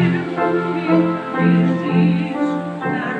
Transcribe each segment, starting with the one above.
Thank you.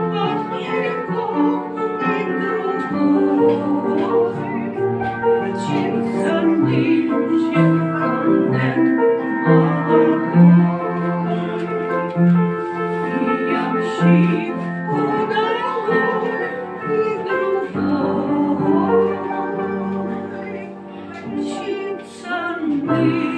please.